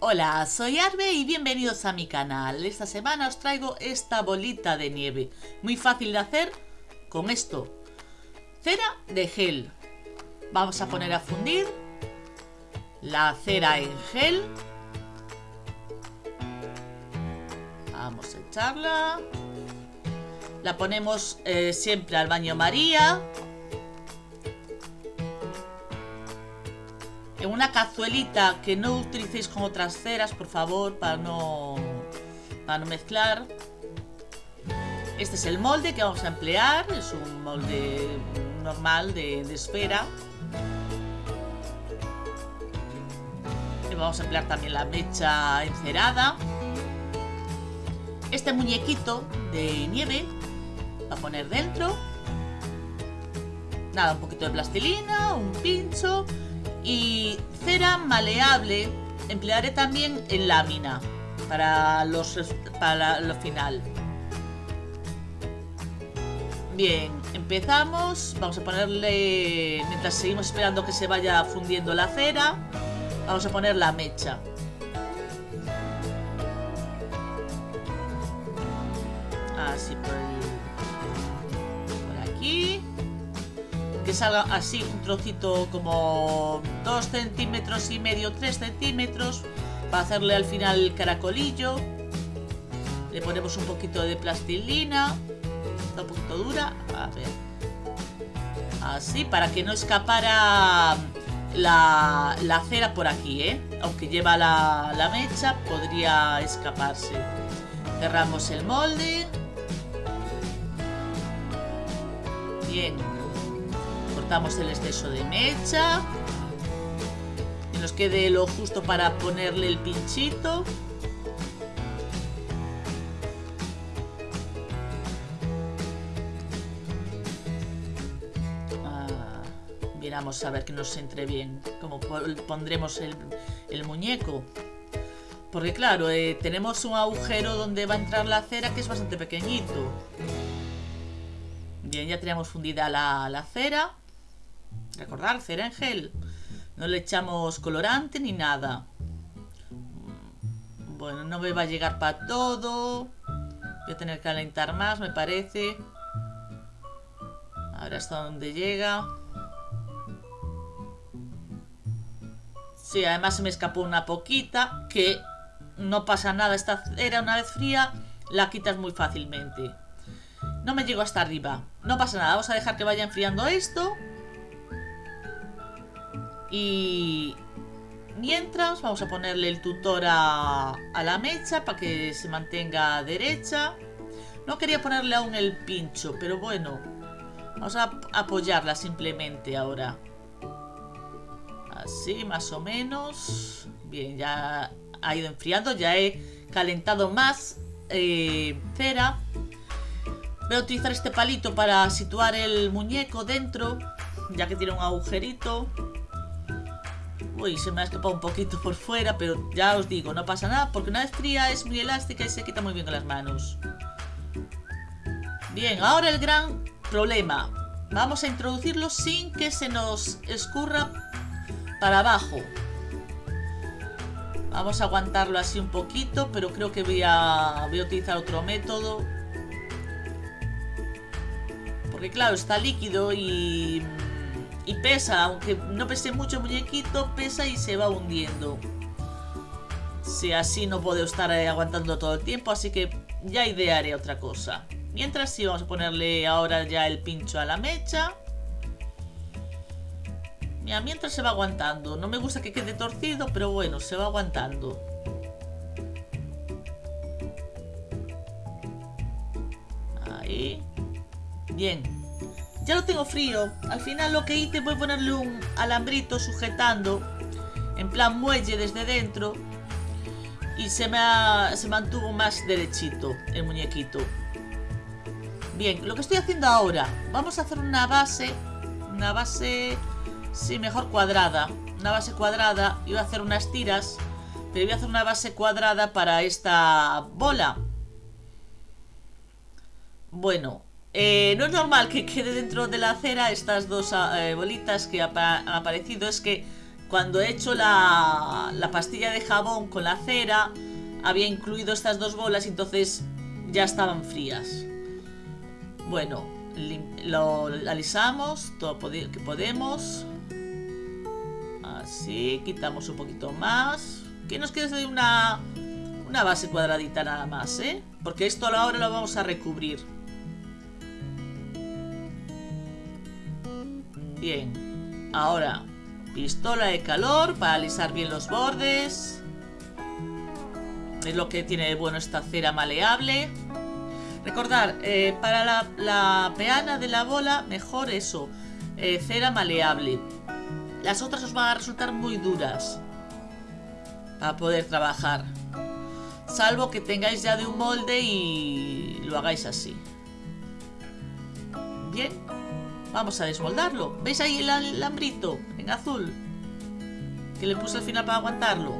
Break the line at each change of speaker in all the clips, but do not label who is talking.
Hola, soy Arbe y bienvenidos a mi canal. Esta semana os traigo esta bolita de nieve. Muy fácil de hacer con esto. Cera de gel. Vamos a poner a fundir la cera en gel. Vamos a echarla. La ponemos eh, siempre al baño María. En una cazuelita que no utilicéis con otras ceras, por favor, para no, para no mezclar. Este es el molde que vamos a emplear, es un molde normal de, esfera. Y vamos a emplear también la mecha encerada. Este muñequito de nieve va a poner dentro. Nada, un poquito de plastilina, un pincho y cera maleable emplearé también en lámina para, los, para lo final. Bien, empezamos. Vamos a ponerle, mientras seguimos esperando que se vaya fundiendo la cera, vamos a poner la mecha. Así por, por aquí que salga así un trocito como 2 centímetros y medio, 3 centímetros para hacerle al final el caracolillo. Le ponemos un poquito de plastilina está un poquito dura a ver. Así para que no escapara la, la cera por aquí ¿eh? aunque lleva la, la mecha podría escaparse. Cerramos el molde. Bien cortamos el exceso de mecha. Que nos quede lo justo para ponerle el pinchito. Ah, miramos a ver que nos entre bien. Como pondremos el, muñeco. Porque claro, eh, tenemos un agujero donde va a entrar la cera que es bastante pequeñito. Bien, ya tenemos fundida la, la cera. Recordar, cera. No le echamos colorante ni nada. Bueno, no me va a llegar para todo. Voy a tener que calentar más, me parece. Ahora hasta donde llega. Sí, además se me escapó una poquita. Que no pasa nada. Esta cera una vez fría la quitas muy fácilmente. No me llego hasta arriba. No pasa nada. Vamos a dejar que vaya enfriando esto. Y mientras vamos a ponerle el tutor a, la mecha para que se mantenga derecha. No quería ponerle aún el pincho, pero bueno. Vamos a apoyarla simplemente ahora. Así, más o menos. Bien, ya ha ido enfriando. Ya he calentado más eh, cera. Voy a utilizar este palito para situar el muñeco dentro. Ya que tiene un agujerito. Uy, se me ha escapado un poquito por fuera, pero ya os digo, no pasa nada, porque una vez fría es muy elástica y se quita muy bien con las manos. Bien, ahora el gran problema. Vamos a introducirlo sin que se nos escurra para abajo. Vamos a aguantarlo así un poquito, pero creo que voy a, voy a utilizar otro método. Porque claro, está líquido y y pesa, aunque no pese mucho muñequito, pesa y se va hundiendo. Si así no puedo estar aguantando todo el tiempo, así que ya idearé otra cosa. Mientras sí, vamos a ponerle ahora ya el pincho a la mecha. Mira, mientras se va aguantando. No me gusta que quede torcido, pero bueno, se va aguantando. Ahí. Bien. Ya lo tengo frío. Al final lo que hice fue ponerle un alambrito sujetando. En plan muelle desde dentro. Y se me, se mantuvo más derechito el muñequito. Bien, lo que estoy haciendo ahora. Vamos a hacer una base. Una base... Sí, mejor cuadrada. Una base cuadrada. Voy a hacer unas tiras. Pero voy a hacer una base cuadrada para esta bola. Bueno, eh, no es normal que quede dentro de la cera estas dos ah, eh, bolitas que han aparecido. Es que cuando he hecho la, la pastilla de jabón con la cera, había incluido estas dos bolas y entonces ya estaban frías. Bueno, lo alisamos todo que podemos. Así, quitamos un poquito más. Que nos quede una, una base cuadradita nada más, ¿eh? Porque esto ahora lo vamos a recubrir. Bien. Ahora, pistola de calor para alisar bien los bordes. Es lo que tiene de bueno esta cera maleable. Recordar, eh, para la, peana de la bola, mejor eso. Eh, cera maleable. Las otras os van a resultar muy duras. Para poder trabajar. Salvo que tengáis ya de un molde y lo hagáis así. Bien. Vamos a desmoldarlo. ¿Veis ahí el alambrito en azul? Que le puse al final para aguantarlo.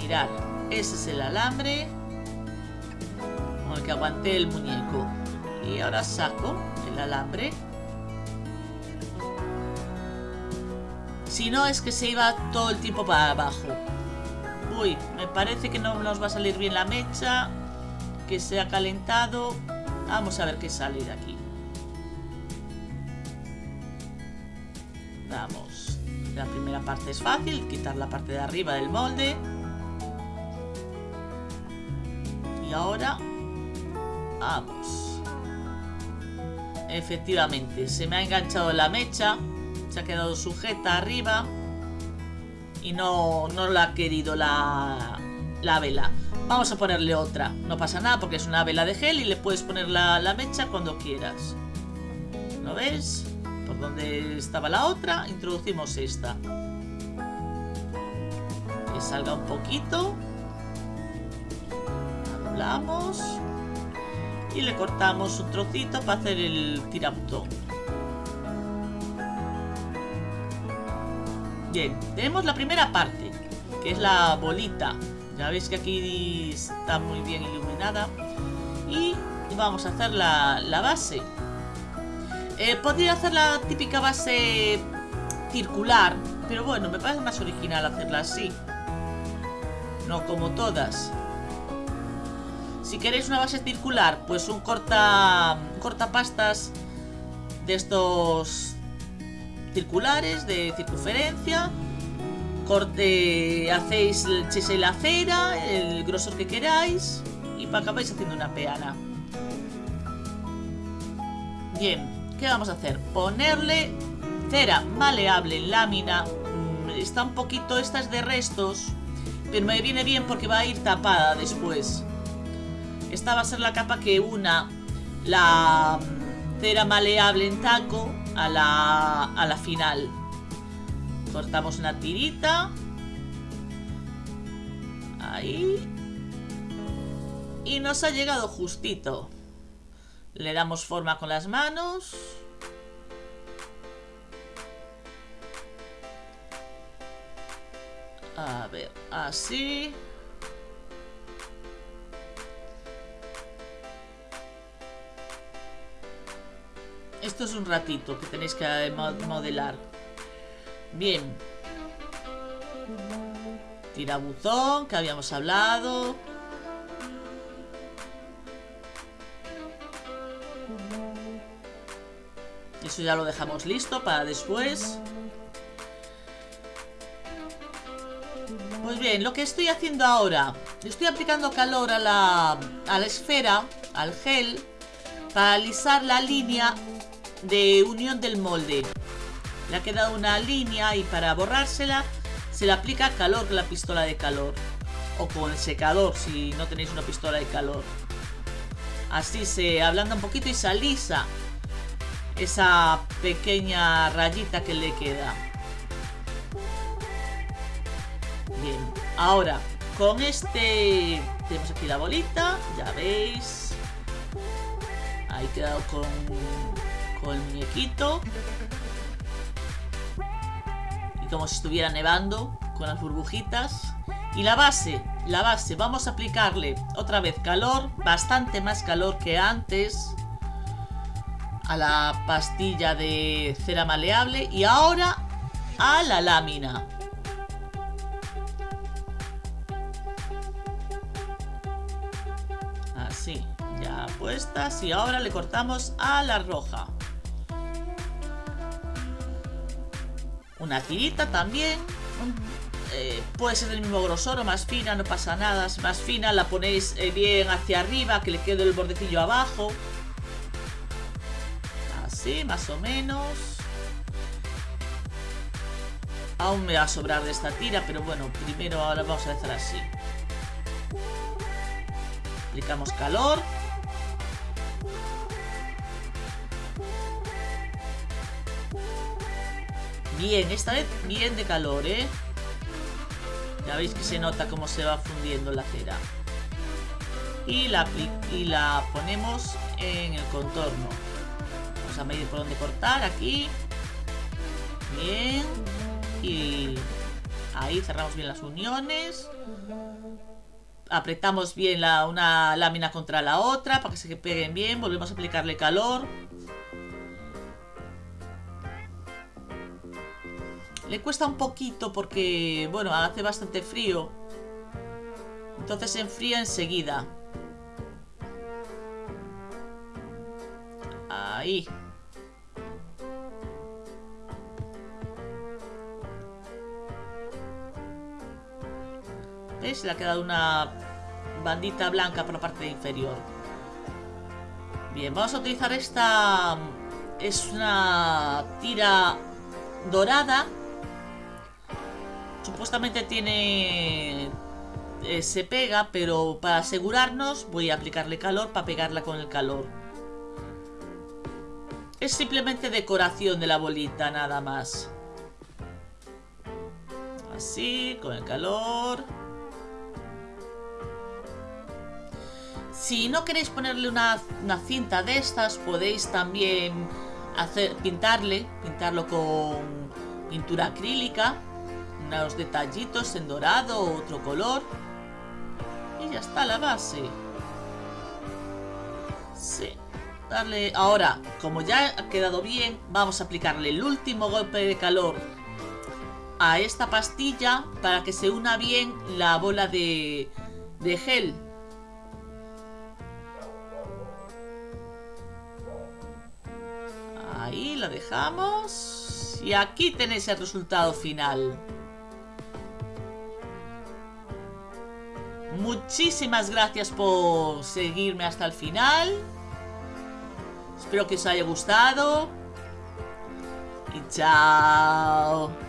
Mirad, ese es el alambre con el que aguanté el muñeco. Y ahora saco el alambre. Si no, es que se iba todo el tiempo para abajo. Uy, me parece que no nos va a salir bien la mecha. Que se ha calentado. Vamos a ver qué sale de aquí. Vamos. La primera parte es fácil. Quitar la parte de arriba del molde. Y ahora... Vamos. Efectivamente, se me ha enganchado la mecha. Se ha quedado sujeta arriba y no, no la ha querido la, la vela. Vamos a ponerle otra. No pasa nada porque es una vela de gel y le puedes poner la, la mecha cuando quieras. ¿Lo ves? Por donde estaba la otra, introducimos esta. Que salga un poquito. Hablamos. Y le cortamos un trocito para hacer el tirabutón. Tenemos la primera parte, que es la bolita. Ya veis que aquí está muy bien iluminada. Y vamos a hacer la, base. Eh, podría hacer la típica base circular, pero bueno, me parece más original hacerla así. No como todas. Si queréis una base circular, pues un corta, cortapastas de estos circulares de circunferencia. Corte, hacéis el la cera, el grosor que queráis y acabáis haciendo una peana. Bien, ¿qué vamos a hacer? Ponerle cera maleable en lámina. Mm, está un poquito, esta es de restos, pero me viene bien porque va a ir tapada después. Esta va a ser la capa que una la mm, cera maleable en taco a la, a la final. Cortamos una tirita. Ahí. Y nos ha llegado justito. Le damos forma con las manos. A ver, así. Esto es un ratito que tenéis que modelar. Bien. Tirabuzón, que habíamos hablado. Eso ya lo dejamos listo para después. Pues bien, lo que estoy haciendo ahora, estoy aplicando calor a la, a la esfera, al gel, para alisar la línea de unión del molde. Le ha quedado una línea y para borrársela se le aplica calor con la pistola de calor. O con el secador si no tenéis una pistola de calor. Así se ablanda un poquito y se alisa esa pequeña rayita que le queda. Bien, ahora con este tenemos aquí la bolita, ya veis. Ahí quedado con el muñequito. Y como si estuviera nevando, con las burbujitas. Y la base, la base, vamos a aplicarle otra vez calor, bastante más calor que antes. a la pastilla de cera maleable y ahora a la lámina. Así, ya puestas y ahora le cortamos a la roja. Una tirita también. Eh, puede ser del mismo grosor o más fina, no pasa nada. Más fina la ponéis eh, bien hacia arriba, que le quede el bordecillo abajo. Así, más o menos. Aún me va a sobrar de esta tira, pero bueno, primero ahora vamos a hacer así. Aplicamos calor. Bien, esta vez bien de calor, ¿eh? Ya veis que se nota cómo se va fundiendo la cera. Y la, y la ponemos en el contorno. Vamos a medir por dónde cortar, aquí. Bien. Y ahí cerramos bien las uniones. Apretamos bien la, una lámina contra la otra para que se peguen bien. Volvemos a aplicarle calor. Le cuesta un poquito porque, bueno, hace bastante frío. Entonces se enfría enseguida. Ahí. ¿Ves? Le ha quedado una bandita blanca por la parte inferior. Bien, vamos a utilizar esta... Es una tira dorada Supuestamente tiene... Eh, se pega, pero para asegurarnos voy a aplicarle calor para pegarla con el calor. Es simplemente decoración de la bolita, nada más. Así, con el calor. Si no queréis ponerle una, una cinta de estas, podéis también hacer, pintarle, pintarlo con pintura acrílica unos detallitos en dorado o otro color. Y ya está la base. Sí. Darle... Ahora, como ya ha quedado bien, vamos a aplicarle el último golpe de calor a esta pastilla para que se una bien la bola de, de gel. Ahí la dejamos. Y aquí tenéis el resultado final. Muchísimas gracias por seguirme hasta el final. Espero que os haya gustado. Y chao.